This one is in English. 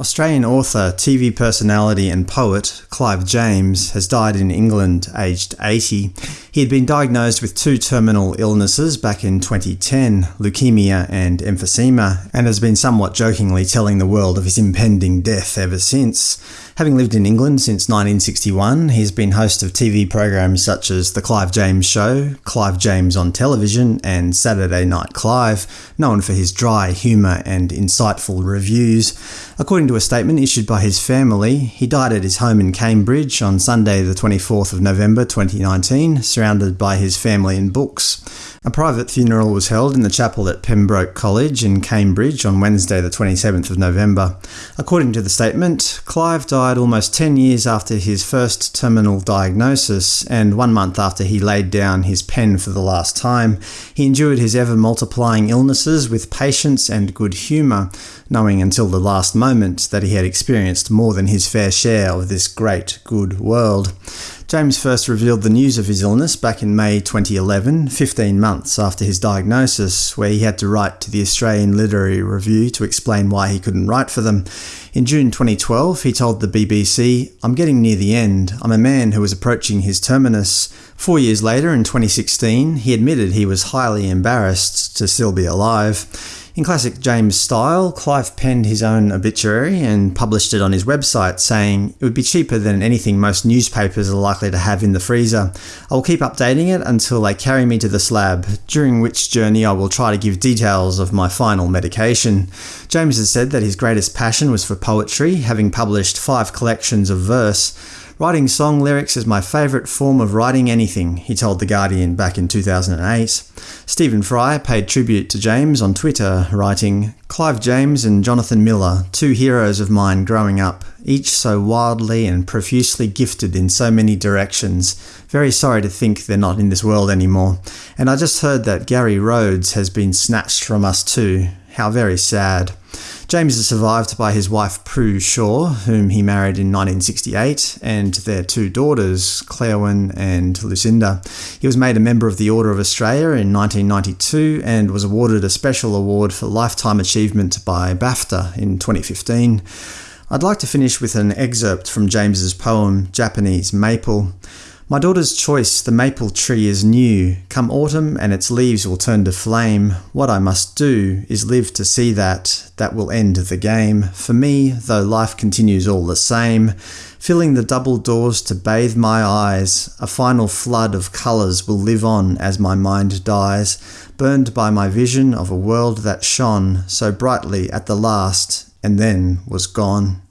Australian author, TV personality and poet Clive James has died in England aged 80. He had been diagnosed with two terminal illnesses back in 2010, leukemia and emphysema, and has been somewhat jokingly telling the world of his impending death ever since. Having lived in England since 1961, he's been host of TV programs such as The Clive James Show, Clive James on Television, and Saturday Night Clive, known for his dry humour and insightful reviews. According to a statement issued by his family, he died at his home in Cambridge on Sunday the 24th of November 2019, surrounded by his family and books. A private funeral was held in the chapel at Pembroke College in Cambridge on Wednesday the 27th of November. According to the statement, Clive died almost 10 years after his first terminal diagnosis, and one month after he laid down his pen for the last time. He endured his ever-multiplying illnesses with patience and good humour, knowing until the last moment that he had experienced more than his fair share of this great, good world. James first revealed the news of his illness back in May 2011, 15 months after his diagnosis, where he had to write to the Australian Literary Review to explain why he couldn't write for them. In June 2012, he told the BBC, I'm getting near the end. I'm a man who is approaching his terminus. Four years later, in 2016, he admitted he was highly embarrassed to still be alive. In classic James style, Clive penned his own obituary and published it on his website, saying, It would be cheaper than anything most newspapers are likely to have in the freezer. I will keep updating it until they carry me to the slab, during which journey I will try to give details of my final medication. James has said that his greatest passion was for poetry, having published five collections of verse. Writing song lyrics is my favourite form of writing anything, he told The Guardian back in 2008. Stephen Fry paid tribute to James on Twitter, writing, Clive James and Jonathan Miller, two heroes of mine growing up, each so wildly and profusely gifted in so many directions. Very sorry to think they're not in this world anymore. And I just heard that Gary Rhodes has been snatched from us too. How very sad. James is survived by his wife Prue Shaw, whom he married in 1968, and their two daughters, Claerwen and Lucinda. He was made a member of the Order of Australia in 1992 and was awarded a special award for Lifetime Achievement by BAFTA in 2015. I'd like to finish with an excerpt from James's poem Japanese Maple. My daughter's choice, the maple tree is new. Come autumn and its leaves will turn to flame. What I must do is live to see that. That will end the game. For me, though life continues all the same, filling the double doors to bathe my eyes, a final flood of colours will live on as my mind dies, burned by my vision of a world that shone so brightly at the last, and then was gone.